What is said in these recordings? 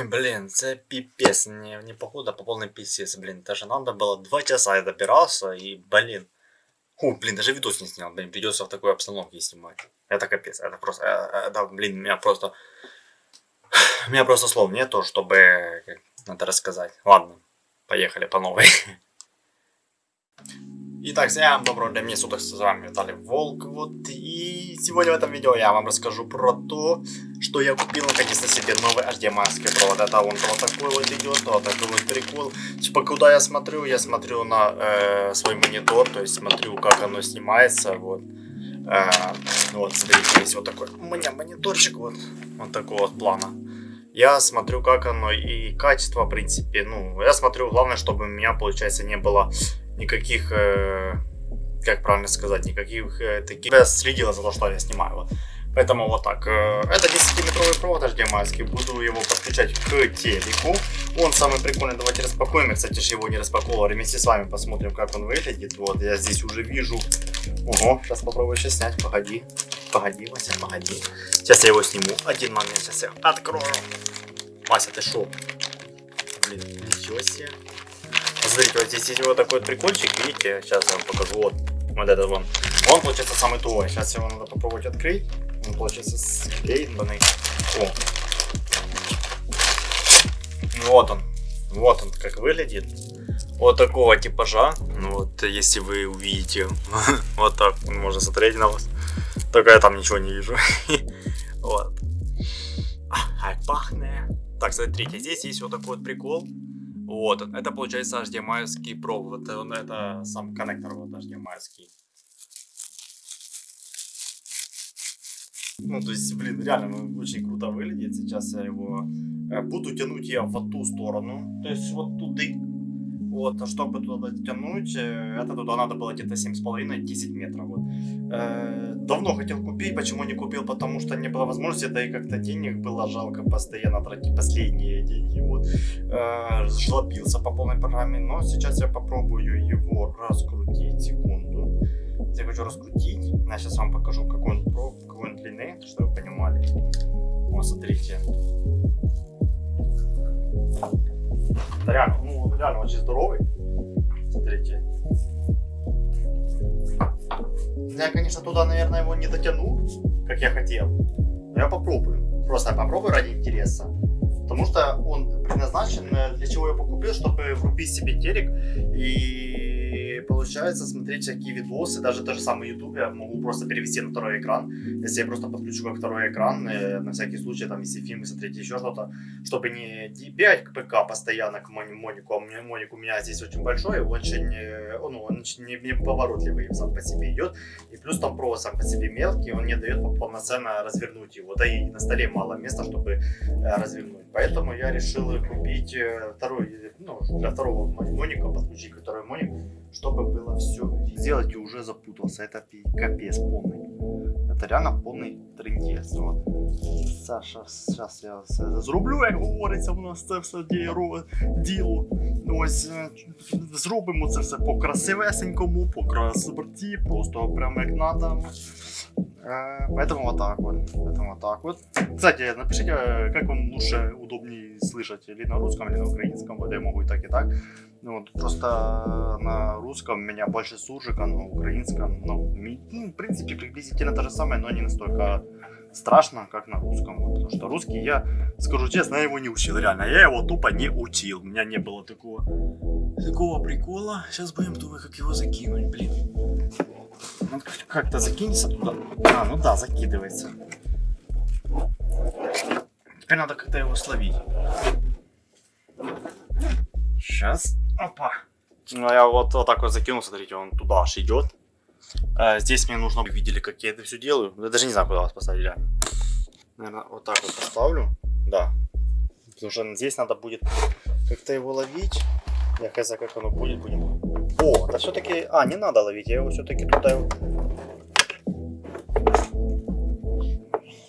Ой, блин, це пипец, не, не походу, а по полной писец, блин. Даже надо было два часа я добирался, и, блин. Фу, блин, даже видос не снял, блин, придется в такой обстановке снимать. Это капец, это просто, э, это, блин, меня просто... У меня просто слов нету, чтобы это рассказать. Ладно, поехали по новой. Итак, всем доброго дня, суток, с вами Виталий Волк, вот, и сегодня в этом видео я вам расскажу про то, что я купил наконец-то себе новый HDMI провод, это он вот такой вот идет, вот такой вот прикол, типа, куда я смотрю, я смотрю на э, свой монитор, то есть смотрю, как оно снимается, вот, э, вот, смотрите, есть вот такой у меня мониторчик, вот, вот такого вот плана. Я смотрю, как оно и качество, в принципе, ну, я смотрю, главное, чтобы у меня, получается, не было никаких, э, как правильно сказать, никаких э, таких... Я следила за то, что я снимаю. Вот. Поэтому вот так. Э, это 10-метровый провод HDMI. Буду его подключать к телеку. Он самый прикольный. Давайте распакуем. Я, кстати, же его не распаковывал. Вместе с вами посмотрим, как он выглядит. Вот, я здесь уже вижу. Ого, сейчас попробую сейчас снять. Погоди. Погоди, Вася, погоди. Сейчас я его сниму. Один момент. Сейчас я открою. Вася, ты шо? Блин, ничего себе. Смотрите, вот здесь есть вот такой вот прикольчик, видите, сейчас я вам покажу, вот, вот этот вон. Он, получается, самый тугой. Сейчас его надо попробовать открыть. Он, получается, склеенный. О. Вот он. Вот он как выглядит. Вот такого типажа. Ну вот, если вы увидите, вот так он может смотреть на вас. Только я там ничего не вижу. Вот. Ай, пахнет. Так, смотрите, здесь есть вот такой вот прикол. Вот, это получается HDMI провод. Это, это сам коннектор вот HDMI. Ну, то есть, блин, реально ну, очень круто выглядит. Сейчас я его э, буду тянуть я в ту сторону. То есть, вот туда. Вот, а чтобы туда тянуть, э, это туда надо было где-то 7,5-10 метров. Вот. Э, давно хотел купить, почему не купил, потому что не было возможности, да и как-то денег было жалко постоянно тратить последние деньги. Вот. Э, жлобился по полной программе, но сейчас я попробую его раскрутить, секунду. Я хочу раскрутить, я сейчас вам покажу, какой он, какой он длины, чтобы вы понимали. Вот, смотрите. Реально, ну, реально очень здоровый. Смотрите. Я, конечно, туда, наверное, его не дотяну, как я хотел. Но я попробую. Просто попробую ради интереса. Потому что он предназначен, э, для чего я покупил, чтобы врубить себе телек и получается смотреть всякие видосы, даже то же самое YouTube я могу просто перевести на второй экран, если я просто подключу как второй экран, э, на всякий случай, там, если фильмы смотреть, еще что-то, чтобы не бегать к ПК постоянно к Монику, а Моник у меня здесь очень большой, очень, э, ну, он не, не поворотливый сам по себе идет, и плюс там провод сам по себе мелкий, он не дает полноценно развернуть его, да и на столе мало места, чтобы э, развернуть, поэтому я решил купить второй, ну, для второго Моника подключить второй Моник, чтобы было все сделать и уже запутался. Это капец полный. Это реально полный трендец. Вот. Саша, сейчас я зроблю, як говориться, у нас це все діло. Ось зробимо це все по красивесенькому, по красоті, просто прямо як надо. Э, поэтому вот так вот. Поэтому вот так вот. Кстати, напишите, как вам лучше, удобнее слышать, или на русском, или на украинском. Вот я могу и так, и так. Ну, вот, просто на русском меня больше суржика, на украинском, ну, в принципе, приблизительно то же самое, но не настолько страшно, как на русском. Вот, потому что русский, я скажу честно, я его не учил, реально. Я его тупо не учил. У меня не было такого, такого прикола. Сейчас будем думать, как его закинуть, блин. Ну, как-то закинется туда. А, ну да, закидывается. Теперь надо как-то его словить. Сейчас. Опа. Ну, я вот, вот так вот закинул, смотрите, он туда аж идет. А, здесь мне нужно, вы видели, как я это все делаю. Я даже не знаю, куда вас поставить, реально. Наверное, вот так вот поставлю. Да. Потому что здесь надо будет как-то его ловить. Я хз, как оно будет, будем. О, да все-таки... А, не надо ловить, я его все-таки туда...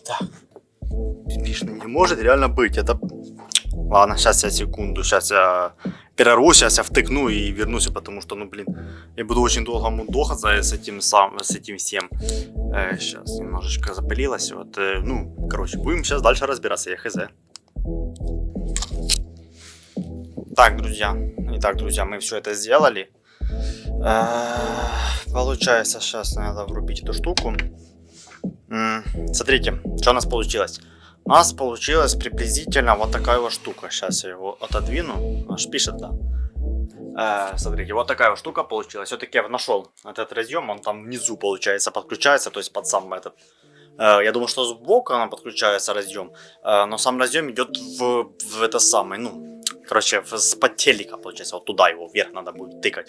Так. Смешно не может реально быть, это... Ладно, сейчас я секунду, сейчас я перерву, сейчас я втыкну и вернусь, потому что, ну, блин, я буду очень долго мудохаться с этим сам, с этим всем. Э, сейчас немножечко запылилось, вот, э, ну, короче, будем сейчас дальше разбираться, я хз. Итак, друзья, итак, друзья, мы все это сделали. Получается, сейчас надо врубить эту штуку. Смотрите, что у нас получилось. У нас получилась приблизительно вот такая вот штука. Сейчас я его отодвину. Аж пишет, да. Э, смотрите, вот такая вот штука получилась. Все-таки я нашел этот разъем, он там внизу, получается, подключается, то есть под сам этот. Э, я думаю, что сбоку она подключается разъем, но сам разъем идет в, в это самое, ну, короче, с под телека, получается, вот туда его вверх надо будет тыкать.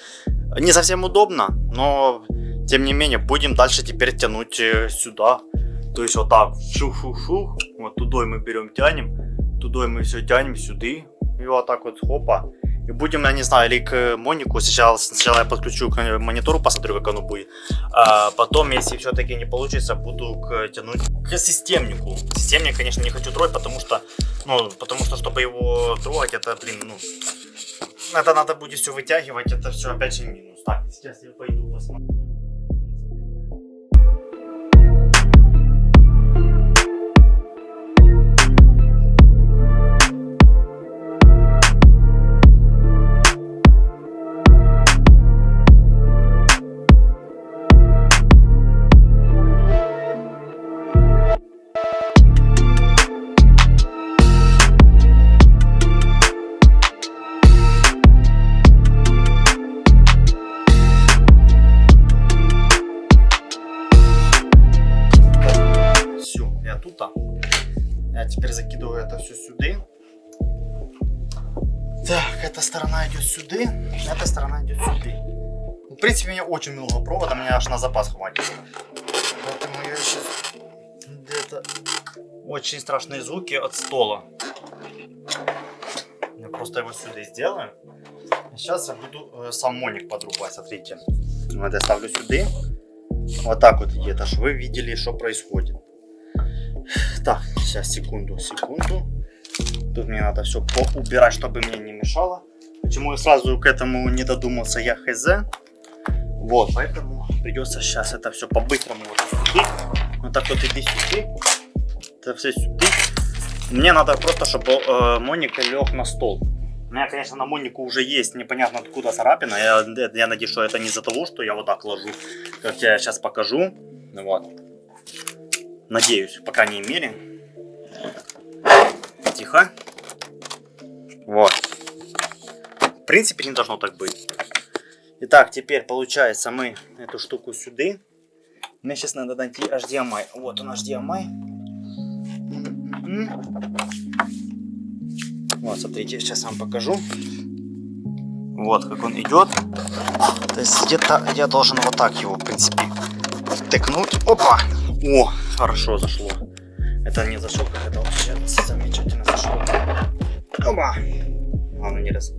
Не совсем удобно, но тем не менее будем дальше теперь тянуть э, сюда. То есть вот так, шу-шу-шу, вот туда мы берем, тянем, туда мы все тянем, сюда, и вот так вот, хопа. И будем, я не знаю, или к Монику, сначала, сначала я подключу к монитору, посмотрю, как оно будет. А потом, если все-таки не получится, буду к, тянуть к системнику. Системник, конечно, не хочу трогать, потому что, ну, потому что, чтобы его трогать, это, блин, ну, это надо будет все вытягивать, это все опять же минус. Так, сейчас я пойду посмотрю. Сторона идет сюда, эта сторона идет сюда. В принципе, у меня очень много провода, мне аж на запас хватит. Поэтому я сейчас где-то... Очень страшные звуки от стола. Я просто его сюда сделаю. Сейчас я буду э, сам моник подрубать, смотрите. Вот я ставлю сюда. Вот так вот где-то, чтобы вы видели, что происходит. Так, сейчас, секунду, секунду. Тут мне надо все поубирать, чтобы мне не мешало. Почему я сразу к этому не додумался, я хз. Вот, поэтому придется сейчас это все по-быстрому вот сюда. Так вот иди сюда. Это все сюда. Мне надо просто, чтобы э, Моника лег на стол. У меня, конечно, на Монику уже есть непонятно откуда царапина. Я, я надеюсь, что это не из-за того, что я вот так ложу, как я сейчас покажу. Вот. Надеюсь, по крайней мере. Тихо. Вот. Принципе, не должно так быть. Итак, теперь получается мы эту штуку сюда. Мне сейчас надо найти HDMI. Вот он HDMI. Вот, смотрите, сейчас вам покажу. Вот как он идет. То есть где-то я должен вот так его, в принципе, втыкнуть. Опа! О, хорошо зашло. Это не зашло, как это вообще замечательно зашло. Оба. Главное не раз...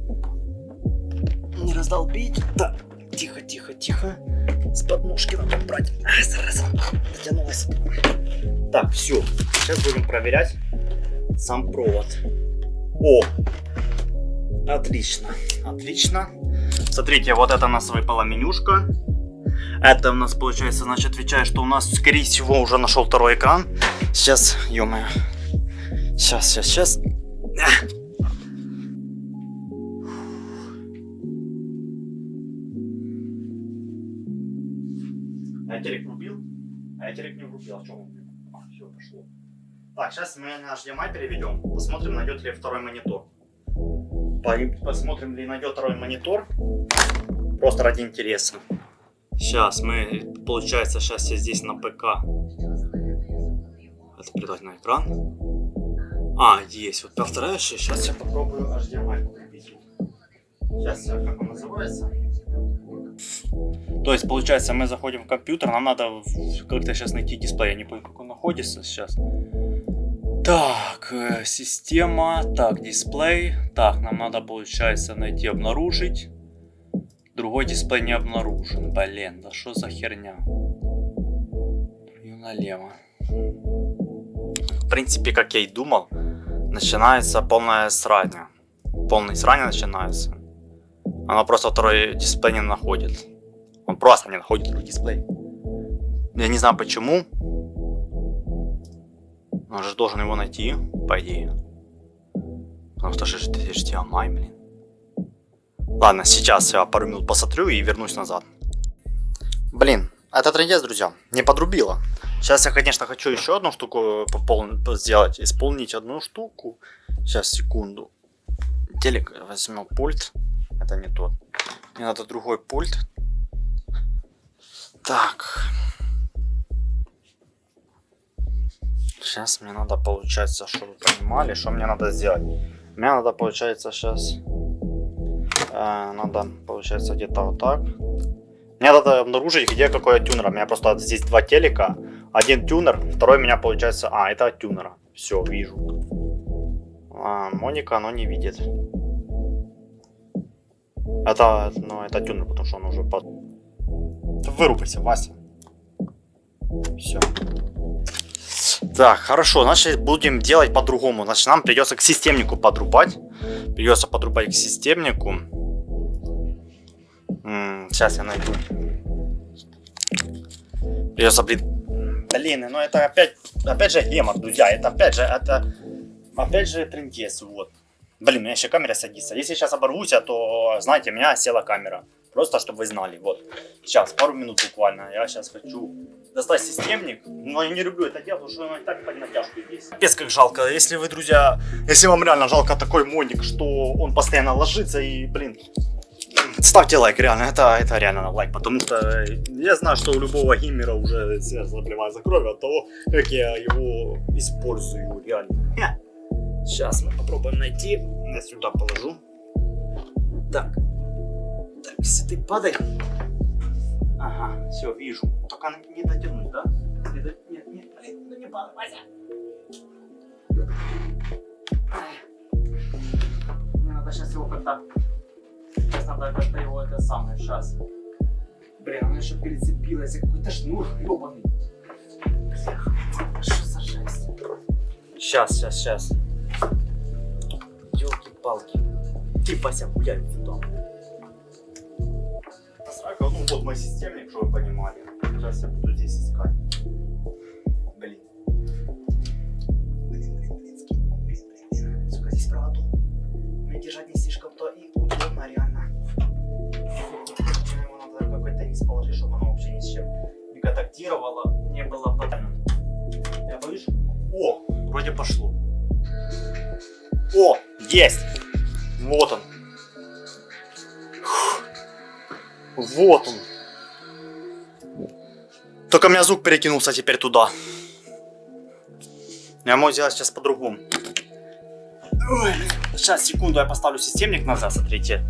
Не раздолбить. Так, тихо, тихо, тихо. С подножки надо брать. А, зараза, дотянулась. Так, все. Сейчас будем проверять сам провод. О, отлично, отлично. Смотрите, вот это у нас выпала менюшка. Это у нас получается, значит, отвечает, что у нас, скорее всего, уже нашел второй экран. Сейчас, ё -моё. Сейчас, сейчас, сейчас. Врубил. А что? А, все, пошло. Так, сейчас мы наш HDMI переведем. Посмотрим, найдет ли второй монитор. Посмотрим, ли найдет второй монитор. Просто ради интереса. Сейчас мы, получается, сейчас я здесь на ПК. Это передать на экран. А, есть. Вот повторяешь, сейчас я попробую HDMI купить. Сейчас, как он называется? То есть, получается, мы заходим в компьютер, нам надо как-то сейчас найти дисплей. Я не помню, как он находится сейчас. Так, э, система, так, дисплей. Так, нам надо, получается, найти, обнаружить. Другой дисплей не обнаружен. Блин, да что за херня? И налево. В принципе, как я и думал, начинается полная срань. Полный срань начинается. Она просто второй дисплей не находит. Он просто не находит второй дисплей. Я не знаю почему. Он же должен его найти, по идее. Потому что же HDMI, блин. Ладно, сейчас я пару минут посмотрю и вернусь назад. Блин, это трендец, друзья. Не подрубило. Сейчас я, конечно, хочу еще одну штуку сделать. Исполнить одну штуку. Сейчас, секунду. Телек возьмем пульт. Это не тот. Мне надо другой пульт. Так. Сейчас мне надо, получается, чтобы вы понимали, что мне надо сделать. Мне надо, получается, сейчас... Э, надо, получается, где-то вот так. Мне надо обнаружить, где какой тюнер. У меня просто здесь два телека. Один тюнер, второй у меня получается... А, это от тюнера. Все, вижу. А, Моника, оно не видит. Это, ну, это тюнер, потому что он уже под... Вырубайся, Вася. Все. Так, хорошо, значит будем делать по-другому. Значит, нам придется к системнику подрубать. Придется подрубать к системнику. М -м, сейчас я найду. Придется, блин. Блин, ну это опять, опять же гемор, друзья. Это опять же, это, опять же трендец, вот. Блин, у меня еще камера садится. Если сейчас оборвусь, то, знаете, у меня села камера. Просто, чтобы вы знали, вот. Сейчас, пару минут буквально. Я сейчас хочу достать системник. Но я не люблю это делать, потому что оно и так под натяжку есть. Капец, как жалко. Если вы, друзья, если вам реально жалко такой моник, что он постоянно ложится и, блин, ставьте лайк, реально, это, это реально лайк, потому что я знаю, что у любого геймера уже сердце заболевает за кровь от того, как я его использую, реально. Сейчас мы попробуем найти, я сюда положу. Так, так, если ты падай. Ага, все, вижу. Только не дотянуть, да? Нет, нет, нет, ну не падай, Вася. Мне надо сейчас его как-то Сейчас надо как-то его это самое, сейчас. Блин, она еще перецепилась, какой-то шнур ебаный. Что за жесть? Сейчас, сейчас, сейчас. Елки-палки. Ты, Вася, гуляй сюда. Срака, ну вот мой системник, чтобы вы понимали. Сейчас я буду здесь искать. Блин. Блин, блин, блин, здесь проводу. Мне держать не слишком-то и удобно, реально. низ положить, чтобы оно вообще ни с чем не контактировало, не было потом. Я боюсь. О, вроде пошло. О, есть! Вот он. Только у меня звук перекинулся теперь туда. Я могу сделать сейчас по-другому. Сейчас, секунду, я поставлю системник назад, смотрите.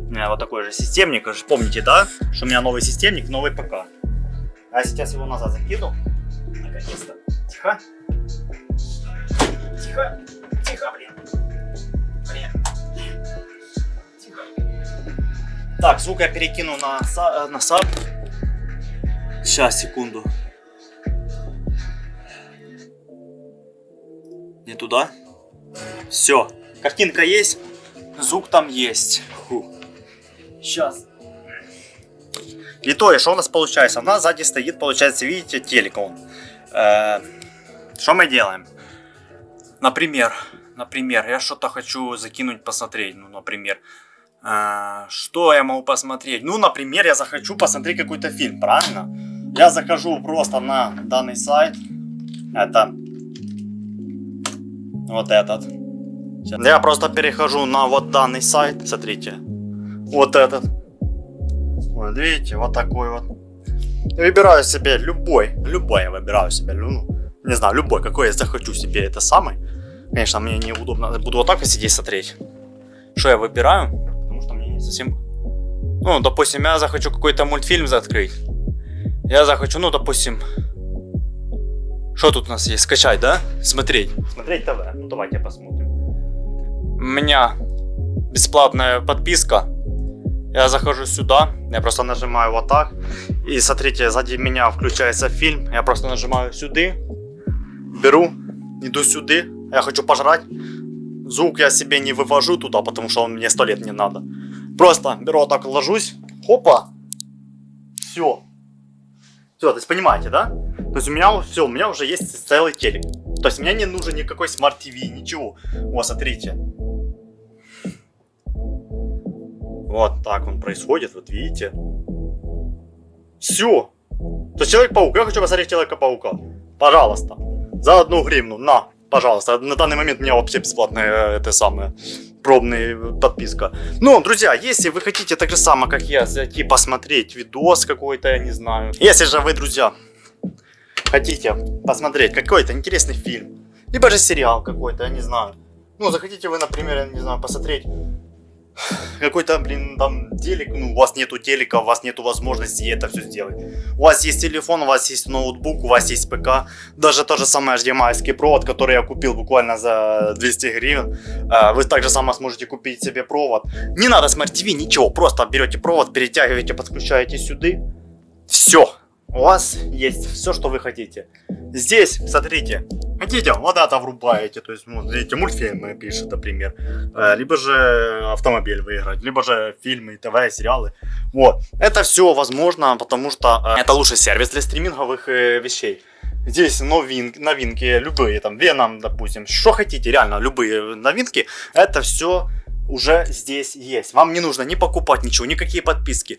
У меня вот такой же системник. Помните, да? Что у меня новый системник, новый ПК. А я сейчас его назад закину. Наконец-то. Тихо. Тихо. Так, звук я перекину на, э, на саб. Сейчас, секунду. Не туда. Все. Картинка есть. Звук там есть. Фу. Сейчас. И то, что у нас получается? У нас сзади стоит, получается, видите, телек он. Э, что мы делаем? Например, например, я что-то хочу закинуть, посмотреть. Ну, например, э, что я могу посмотреть? Ну, например, я захочу посмотреть какой-то фильм, правильно? Я захожу просто на данный сайт. Это вот этот. Я просто перехожу на вот данный сайт, смотрите. Вот этот. Вот видите, вот такой вот. Выбираю себе любой, любой я выбираю себе, ну, не знаю, любой, какой я захочу себе, это самый. Конечно, мне неудобно, буду вот так вот сидеть смотреть. Что я выбираю? Не совсем... Ну, допустим, я захочу какой-то мультфильм закрыть. Я захочу, ну, допустим... Что тут у нас есть? Скачать, да? Смотреть. Смотреть ТВ. Ну, давайте посмотрим. У меня бесплатная подписка я захожу сюда, я просто нажимаю вот так. И смотрите, сзади меня включается фильм. Я просто нажимаю сюда, беру, иду сюда. Я хочу пожрать. Звук я себе не вывожу туда, потому что он мне сто лет не надо. Просто беру вот так, ложусь. Хопа. Все. Все, то есть понимаете, да? То есть у меня все, у меня уже есть целый телек. То есть мне не нужен никакой смарт-ТВ, ничего. Вот, смотрите. Вот так он происходит, вот видите. Все. То есть Человек-паук, я хочу посмотреть Человека-паука. Пожалуйста. За одну гривну, на, пожалуйста. На данный момент у меня вообще бесплатная, это самое, пробная подписка. Ну, друзья, если вы хотите так же самое, как я, зайти посмотреть видос какой-то, я не знаю. Если же вы, друзья, хотите посмотреть какой-то интересный фильм, либо же сериал какой-то, я не знаю. Ну, захотите вы, например, я не знаю, посмотреть какой-то, блин, там телек, ну, у вас нету телека, у вас нету возможности это все сделать. У вас есть телефон, у вас есть ноутбук, у вас есть ПК, даже тот же самый HDMI провод, который я купил буквально за 200 гривен, а, вы также само сможете купить себе провод. Не надо Smart TV, ничего, просто берете провод, перетягиваете, подключаете сюда, все у вас есть все, что вы хотите. Здесь, смотрите, хотите, вот это врубаете, то есть, ну, видите, мультфильмы пишет, например, э, либо же автомобиль выиграть, либо же фильмы, ТВ, сериалы. Вот, это все возможно, потому что э, это лучший сервис для стриминговых э, вещей. Здесь новин, новинки, любые, там, Веном, допустим, что хотите, реально, любые новинки, это все уже здесь есть. Вам не нужно ни покупать ничего, никакие подписки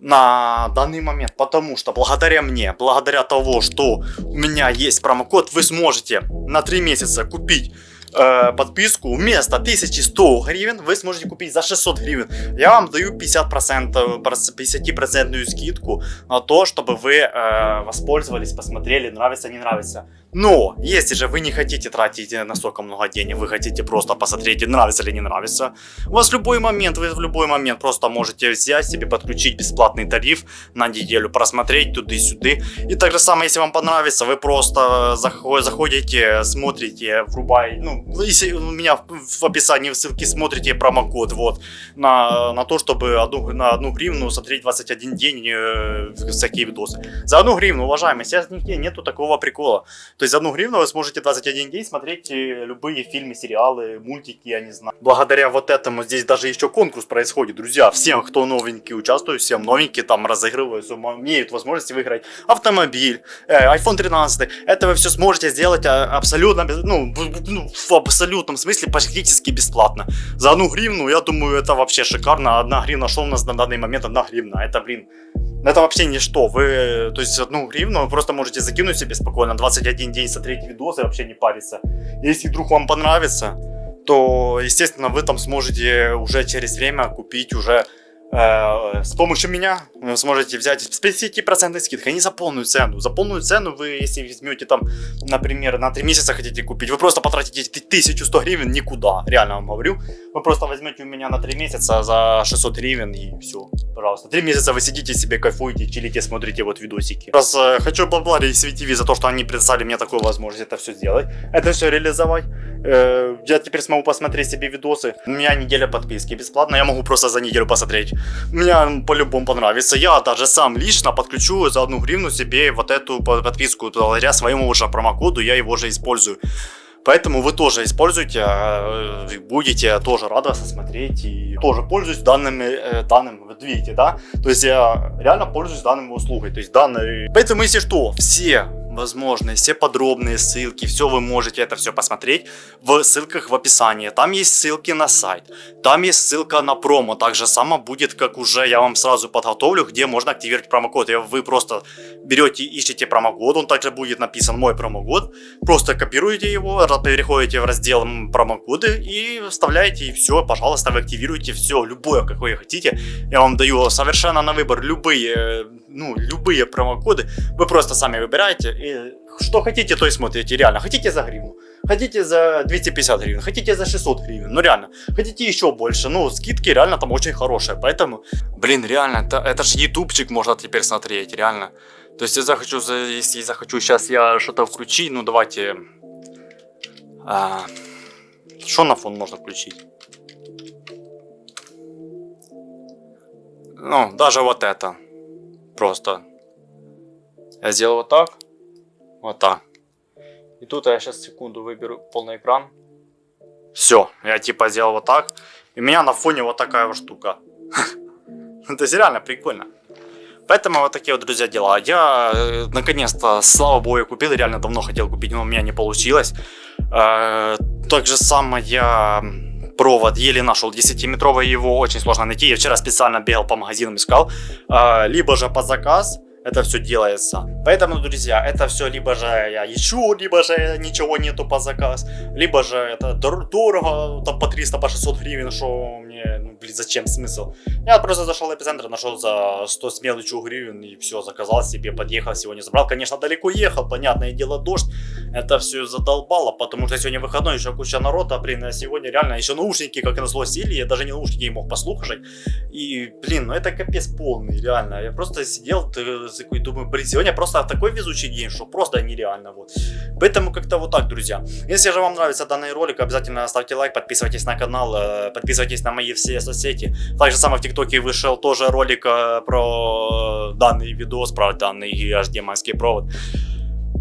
на данный момент, потому что благодаря мне, благодаря того, что у меня есть промокод, вы сможете на 3 месяца купить э, подписку вместо 1100 гривен вы сможете купить за 600 гривен. Я вам даю 50%, 50% скидку на то, чтобы вы э, воспользовались, посмотрели, нравится, не нравится. Но, если же вы не хотите тратить настолько много денег, вы хотите просто посмотреть, нравится или не нравится, у вас в любой момент, вы в любой момент просто можете взять себе, подключить бесплатный тариф на неделю, просмотреть туда-сюда. И так же самое, если вам понравится, вы просто заходите, смотрите, врубаете, ну, если у меня в описании в ссылке смотрите промокод, вот, на, на то, чтобы одну, на одну гривну смотреть 21 день э, всякие видосы. За одну гривну, уважаемые, сейчас нигде нету такого прикола. То есть за одну гривну вы сможете 21 день смотреть э, любые фильмы, сериалы, мультики, я не знаю. Благодаря вот этому здесь даже еще конкурс происходит, друзья. Всем, кто новенький участвует, всем новенькие там разыгрываются, имеют возможность выиграть автомобиль, э, iPhone 13. Это вы все сможете сделать а, абсолютно, ну, ну, в абсолютном смысле практически бесплатно. За одну гривну, я думаю, это вообще шикарно. Одна гривна, что у нас на данный момент одна гривна? Это, блин, это вообще ничто. Вы, то есть, одну гривну вы просто можете закинуть себе спокойно, 21 день смотреть видосы, вообще не париться. Если вдруг вам понравится, то, естественно, вы там сможете уже через время купить уже с помощью меня вы сможете взять с 50% скидкой, не за полную цену. За полную цену вы, если возьмете там, например, на 3 месяца хотите купить, вы просто потратите 1100 гривен никуда, реально вам говорю. Вы просто возьмете у меня на 3 месяца за 600 гривен и все, пожалуйста. 3 месяца вы сидите себе, кайфуете, чилите, смотрите вот видосики. Раз э, хочу поблагодарить SVTV за то, что они предоставили мне такую возможность это все сделать, это все реализовать. Э, я теперь смогу посмотреть себе видосы. У меня неделя подписки бесплатно, я могу просто за неделю посмотреть. Мне по-любому понравится. Я даже сам лично подключу за одну гривну себе вот эту подписку. Благодаря своему уже промокоду я его уже использую. Поэтому вы тоже используйте, э, будете тоже радоваться смотреть и тоже пользуюсь данными, э, данным, вот видите, да? То есть я реально пользуюсь данными услугой, то есть данной. Поэтому если что, все возможные, все подробные ссылки, все вы можете это все посмотреть в ссылках в описании. Там есть ссылки на сайт, там есть ссылка на промо. Так же само будет, как уже я вам сразу подготовлю, где можно активировать промокод. Вы просто берете, ищете промокод, он также будет написан мой промокод. Просто копируете его, переходите в раздел промокоды и вставляете и все, пожалуйста, вы активируете все, любое, какое хотите. Я вам даю совершенно на выбор любые, ну, любые промокоды. Вы просто сами выбираете и что хотите, то и смотрите, реально. Хотите за гривну, хотите за 250 гривен, хотите за 600 гривен, ну реально. Хотите еще больше, ну скидки реально там очень хорошие, поэтому, блин, реально, это, это же ютубчик можно теперь смотреть, реально. То есть я захочу, если захочу сейчас я что-то включить, ну давайте... А, что на фон можно включить? Ну, даже вот это. Просто. Я сделал вот так. Вот так. И тут я сейчас секунду выберу полный экран. Все, я типа сделал вот так. И у меня на фоне вот такая вот штука. Это реально прикольно. Поэтому вот такие вот, друзья, дела. Я, э, наконец-то, слава богу, купил. Реально давно хотел купить, но у меня не получилось. Э, так же самое я провод, еле нашел 10-метровый, его очень сложно найти. Я вчера специально бегал по магазинам, искал. А, либо же по заказ, это все делается. Поэтому, друзья, это все либо же я ищу, либо же ничего нету по заказ, либо же это дорого, там по 300, по 600 гривен, что блин, зачем смысл? Я просто зашел в эпицентр, нашел за 100 с гривен и все, заказал себе, подъехал, сегодня забрал. Конечно, далеко ехал, понятное дело, дождь, это все задолбало, потому что сегодня выходной, еще куча народа, блин, а сегодня реально еще наушники, как назло, сели, я даже не наушники не мог послушать. И, блин, ну это капец полный, реально. Я просто сидел, такой, думаю, блин, сегодня просто такой везучий день, что просто нереально, вот. Поэтому как-то вот так, друзья. Если же вам нравится данный ролик, обязательно ставьте лайк, подписывайтесь на канал, э, подписывайтесь на мои все соцсети. Также самое в ТикТоке вышел тоже ролик э, про данный видос, про данный HDMI провод.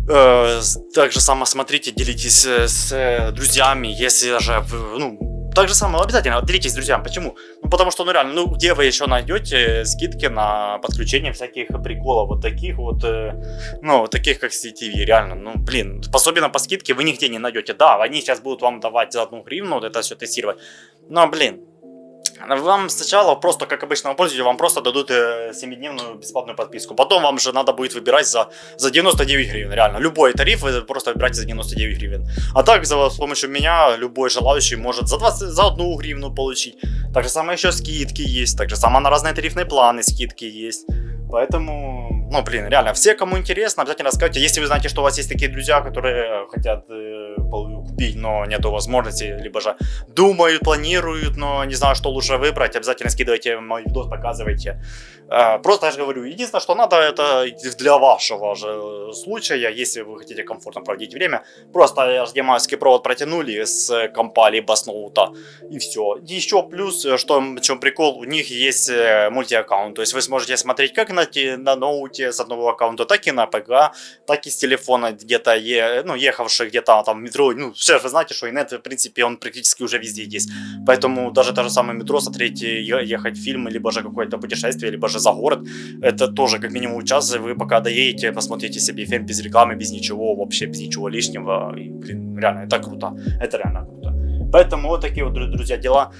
Э, также само смотрите, делитесь с друзьями, если же, ну, так же самое, обязательно делитесь с друзьями. Почему? Ну, потому что, ну, реально, ну, где вы еще найдете скидки на подключение всяких приколов, вот таких вот, э, ну, таких, как CTV, реально, ну, блин, особенно по скидке вы нигде не найдете. Да, они сейчас будут вам давать за одну гривну вот это все тестировать, но, блин, вам сначала просто, как обычному пользователю, вам просто дадут 7-дневную э, бесплатную подписку. Потом вам же надо будет выбирать за, за 99 гривен, реально. Любой тариф вы просто выбираете за 99 гривен. А так, за, с помощью меня, любой желающий может за, 20, за 1 гривну получить. Так же самое еще скидки есть, так же самое на разные тарифные планы скидки есть. Поэтому, ну, блин, реально, все, кому интересно, обязательно скажите. Если вы знаете, что у вас есть такие друзья, которые хотят э, купить, но нету возможности, либо же думают, планируют, но не знаю, что лучше выбрать, обязательно скидывайте мой видос, показывайте. Э, просто я же говорю, единственное, что надо, это для вашего же случая, если вы хотите комфортно проводить время, просто HDMI провод протянули с компа либо с ноута, и все. Еще плюс, что, в чем прикол, у них есть э, мультиаккаунт, то есть вы сможете смотреть как на, на ноуте с одного аккаунта, так и на ПК, так и с телефона где-то, е, ну, ехавший где-то там в метро, ну, все вы знаете, что инет, в принципе, он практически уже везде есть, поэтому даже то же самое метро смотреть, ехать фильмы, либо же какое-то путешествие, либо же за город, это тоже как минимум час, вы пока доедете, посмотрите себе фильм без рекламы, без ничего, вообще без ничего лишнего, и, блин, реально, это круто, это реально круто. Поэтому вот такие вот, друзья, дела.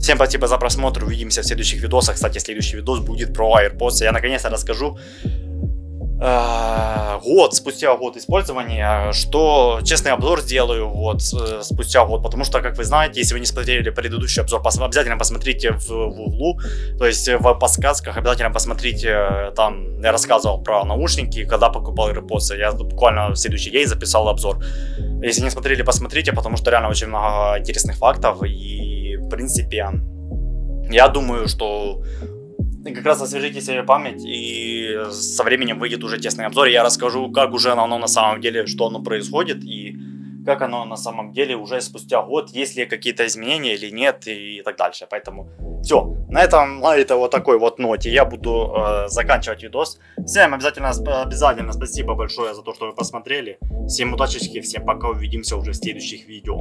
Всем спасибо за просмотр, увидимся в следующих видосах. Кстати, следующий видос будет про AirPods. Я наконец-то расскажу Э, год, спустя год использования, что честный обзор сделаю вот э, спустя год, потому что, как вы знаете, если вы не смотрели предыдущий обзор, пос обязательно посмотрите в, в углу, то есть в подсказках обязательно посмотрите, там я рассказывал про наушники, когда покупал AirPods, я буквально в следующий день записал обзор. Если не смотрели, посмотрите, потому что реально очень много интересных фактов и, в принципе, я думаю, что как раз освежите себе память, и со временем выйдет уже тесный обзор. Я расскажу, как уже оно на самом деле, что оно происходит, и как оно на самом деле уже спустя год, есть ли какие-то изменения или нет, и так дальше. Поэтому все, на этом, на этой вот такой вот ноте я буду э, заканчивать видос. Всем обязательно, обязательно спасибо большое за то, что вы посмотрели. Всем удачи, всем пока, увидимся уже в следующих видео.